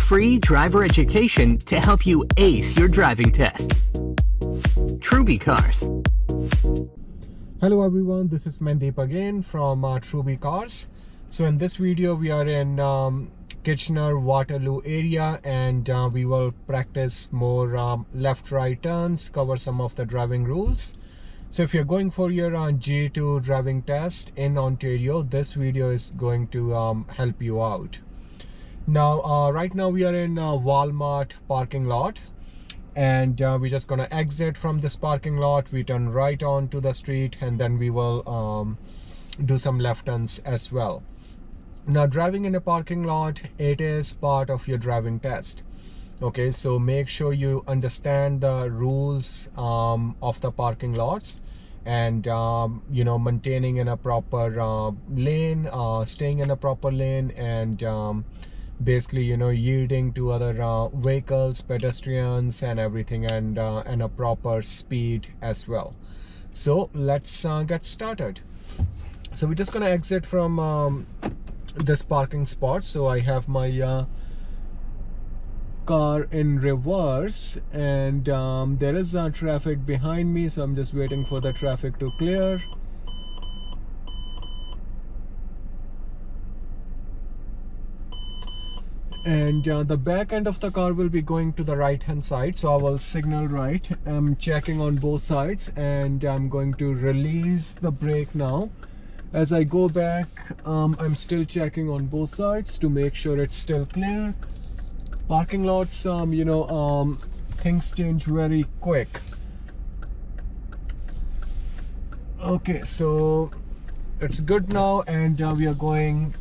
Free driver education to help you ace your driving test. Truby Cars. Hello everyone, this is Mandeep again from uh, Truby Cars. So in this video we are in um, Kitchener Waterloo area and uh, we will practice more um, left right turns, cover some of the driving rules. So if you're going for your uh, G2 driving test in Ontario, this video is going to um, help you out. Now, uh, right now we are in uh, Walmart parking lot and uh, we're just gonna exit from this parking lot. We turn right onto the street and then we will um, do some left turns as well. Now, driving in a parking lot, it is part of your driving test. Okay, so make sure you understand the rules um, of the parking lots and um, you know maintaining in a proper uh, lane uh, staying in a proper lane and um, basically you know yielding to other uh, vehicles pedestrians and everything and uh, and a proper speed as well. So let's uh, get started. So we're just gonna exit from um, this parking spot. So I have my uh, car in reverse and um, there is uh, traffic behind me. So I'm just waiting for the traffic to clear and uh, the back end of the car will be going to the right hand side so I will signal right. I'm checking on both sides and I'm going to release the brake now. As I go back um, I'm still checking on both sides to make sure it's still clear. Parking lots um, you know um, things change very quick. Okay so it's good now and uh, we are going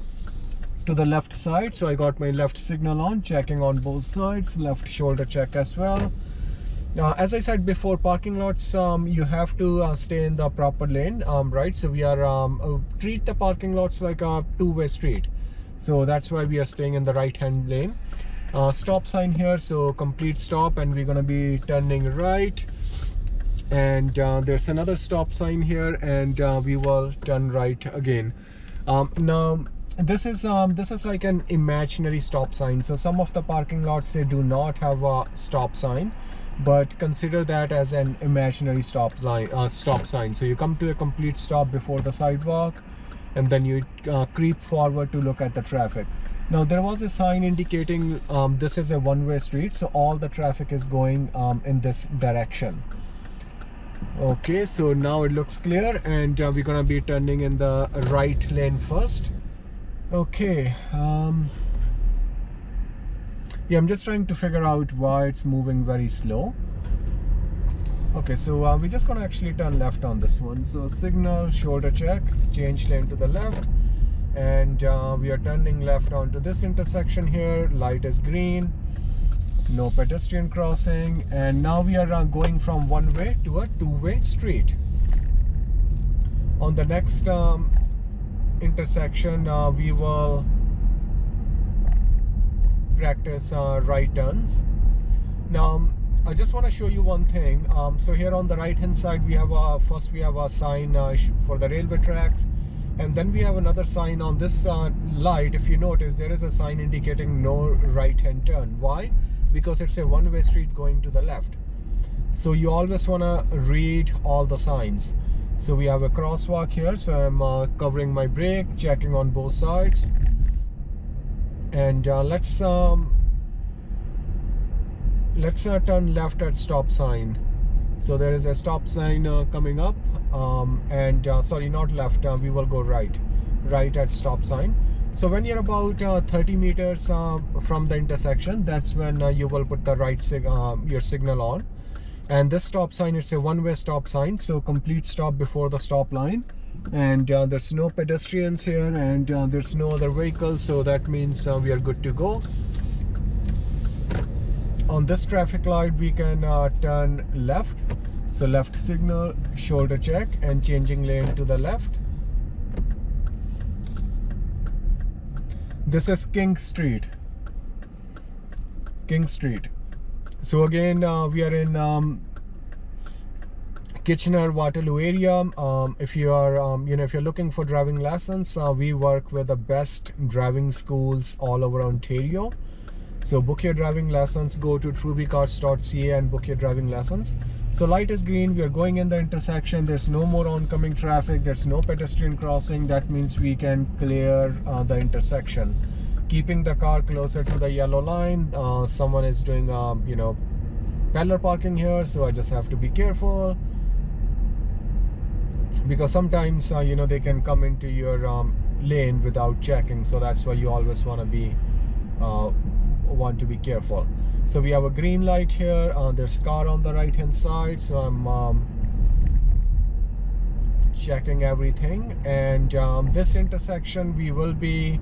to the left side. So I got my left signal on checking on both sides left shoulder check as well. Uh, as I said before parking lots um, you have to uh, stay in the proper lane um, right? So we are um, uh, treat the parking lots like a two-way street. So that's why we are staying in the right hand lane. Uh, stop sign here. So complete stop and we're gonna be turning right. And uh, there's another stop sign here and we will turn right again. Um, now this is um this is like an imaginary stop sign. So some of the parking lots they do not have a stop sign but consider that as an imaginary stop line uh, stop sign. So you come to a complete stop before the sidewalk and then you uh, creep forward to look at the traffic. Now there was a sign indicating um, this is a one-way street so all the traffic is going um, in this direction. Okay so now it looks clear and uh, we're gonna be turning in the right lane first okay um yeah i'm just trying to figure out why it's moving very slow. Okay so uh, we're just gonna actually turn left on this one. So signal shoulder check change lane to the left and uh, we are turning left onto this intersection here. Light is green no pedestrian crossing and now we are uh, going from one way to a two-way street. On the next um, intersection uh, we will practice uh, right turns. Now I just want to show you one thing. Um, so here on the right hand side we have a first we have a sign uh, for the railway tracks and then we have another sign on this uh, light. If you notice there is a sign indicating no right hand turn. Why? Because it's a one-way street going to the left. So you always want to read all the signs so we have a crosswalk here. So i'm uh, covering my brake checking on both sides. And uh, let's um, let's uh, turn left at stop sign. So there is a stop sign uh, coming up. Um, and uh, sorry not left. Uh, we will go right. Right at stop sign. So when you're about 30 meters from the intersection that's when you will put the right sig your signal on and this stop sign is a one-way stop sign so complete stop before the stop line. And uh, there's no pedestrians here and uh, there's no other vehicles so that means uh, we are good to go. On this traffic light we can uh, turn left. So left signal shoulder check and changing lane to the left. This is king street. King street so again uh, we are in um, Kitchener Waterloo area. Um, if you are um, you know if you're looking for driving lessons uh, we work with the best driving schools all over Ontario. So book your driving lessons go to trubycars.ca and book your driving lessons. So light is green we are going in the intersection there's no more oncoming traffic there's no pedestrian crossing that means we can clear uh, the intersection keeping the car closer to the yellow line. Uh, someone is doing um, you know parallel parking here so I just have to be careful. Because sometimes uh, you know they can come into your um, lane without checking so that's why you always want to be uh, want to be careful. So we have a green light here uh, there's car on the right hand side so I'm um, checking everything. And um, this intersection we will be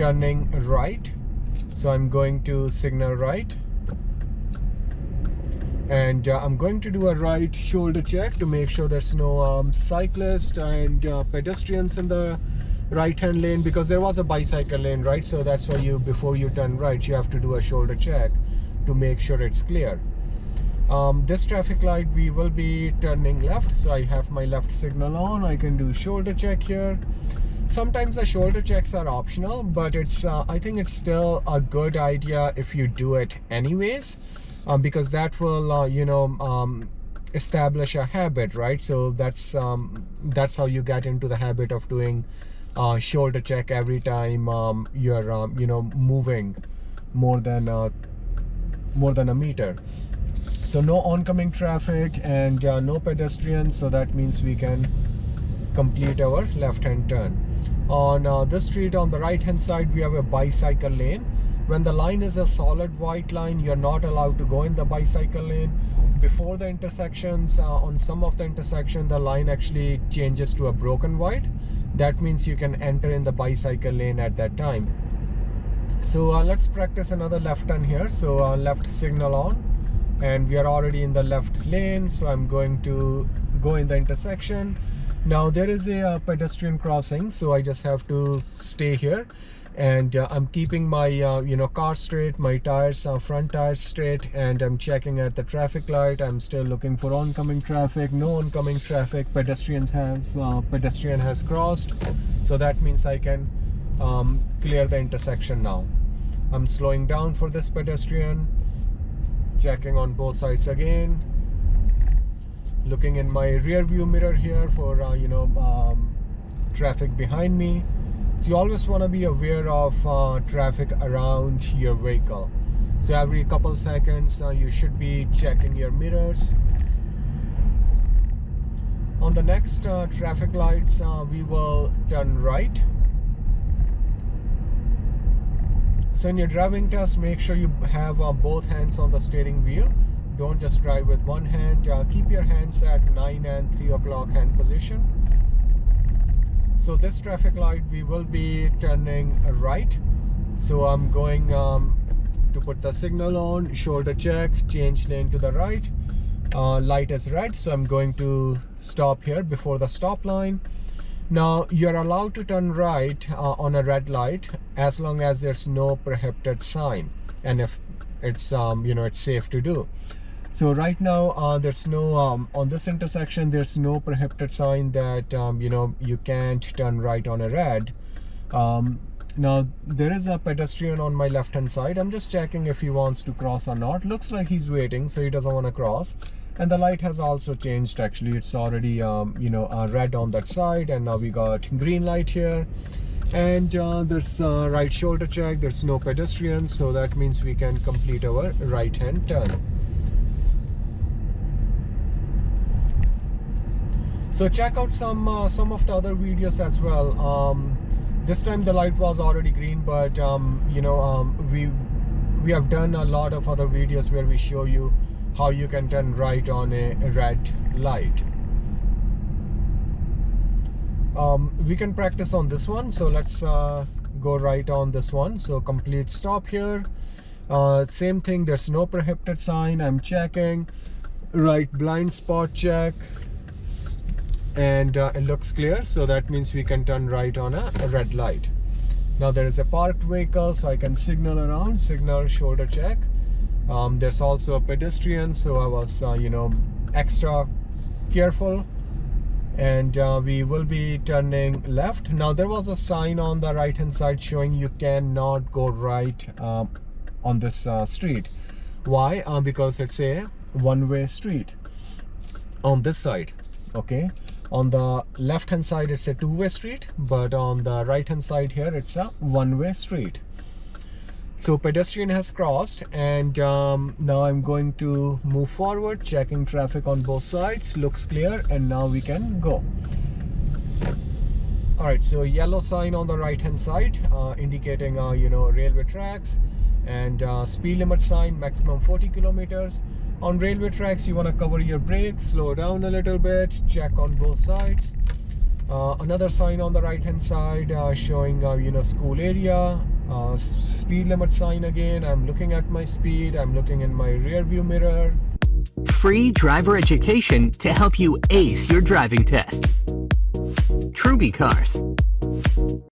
turning right. So I'm going to signal right. And uh, I'm going to do a right shoulder check to make sure there's no um, cyclist and uh, pedestrians in the right hand lane because there was a bicycle lane right? So that's why you before you turn right you have to do a shoulder check to make sure it's clear. Um, this traffic light we will be turning left. So I have my left signal on. I can do shoulder check here sometimes the shoulder checks are optional but it's uh, I think it's still a good idea if you do it anyways um, because that will uh, you know um, establish a habit right? So that's um, that's how you get into the habit of doing uh, shoulder check every time um, you're um, you know moving more than uh, more than a meter. So no oncoming traffic and uh, no pedestrians so that means we can complete our left hand turn on uh, this street on the right hand side we have a bicycle lane. When the line is a solid white line you're not allowed to go in the bicycle lane. Before the intersections uh, on some of the intersection the line actually changes to a broken white. That means you can enter in the bicycle lane at that time. So uh, let's practice another left turn here. So uh, left signal on and we are already in the left lane. So i'm going to go in the intersection now there is a uh, pedestrian crossing so i just have to stay here. And uh, I'm keeping my uh, you know car straight my tires uh, front tires straight and I'm checking at the traffic light. I'm still looking for oncoming traffic no oncoming traffic. Pedestrians has uh, pedestrian has crossed. So that means I can um, clear the intersection now. I'm slowing down for this pedestrian. Checking on both sides again looking in my rear view mirror here for uh, you know um, traffic behind me. So you always want to be aware of uh, traffic around your vehicle. So every couple seconds uh, you should be checking your mirrors. On the next uh, traffic lights uh, we will turn right. So in your driving test make sure you have uh, both hands on the steering wheel don't just drive with one hand. Uh, keep your hands at 9 and 3 o'clock hand position. So this traffic light we will be turning right. So I'm going um, to put the signal on shoulder check change lane to the right. Uh, light is red so I'm going to stop here before the stop line. Now you're allowed to turn right uh, on a red light as long as there's no prohibited sign and if it's um, you know it's safe to do so right now uh, there's no um, on this intersection there's no prohibited sign that um, you know you can't turn right on a red. Um, now there is a pedestrian on my left hand side. I'm just checking if he wants to cross or not. Looks like he's waiting so he doesn't want to cross. And the light has also changed actually. It's already um, you know uh, red on that side and now we got green light here. And uh, there's a right shoulder check. There's no pedestrians so that means we can complete our right hand turn so check out some uh, some of the other videos as well. Um, this time the light was already green but um, you know um, we we have done a lot of other videos where we show you how you can turn right on a, red light. Um, we can practice on this one. So let's uh, go right on this one. So complete stop here. Uh, same thing. There's no prohibited sign. I'm checking. Right blind spot check and uh, it looks clear so that means we can turn right on a, a, red light. Now there is a parked vehicle so I can signal around signal shoulder check. Um, there's also a pedestrian so I was uh, you know extra careful. And uh, we will be turning left. Now there was a sign on the right hand side showing you cannot go right um, on this uh, street. Why? Uh, because it's a one-way street on this side okay on the left hand side it's a two-way street but on the right hand side here it's a one-way street. So pedestrian has crossed and um, now I'm going to move forward checking traffic on both sides. Looks clear and now we can go. All right so yellow sign on the right hand side uh, indicating uh, you know railway tracks and uh, speed limit sign maximum 40 kilometers on railway tracks you want to cover your brakes slow down a little bit check on both sides. Uh, another sign on the right hand side uh, showing uh, you know school area. Uh, speed limit sign again. I'm looking at my speed. I'm looking in my rear view mirror. Free driver education to help you ace your driving test. Truby Cars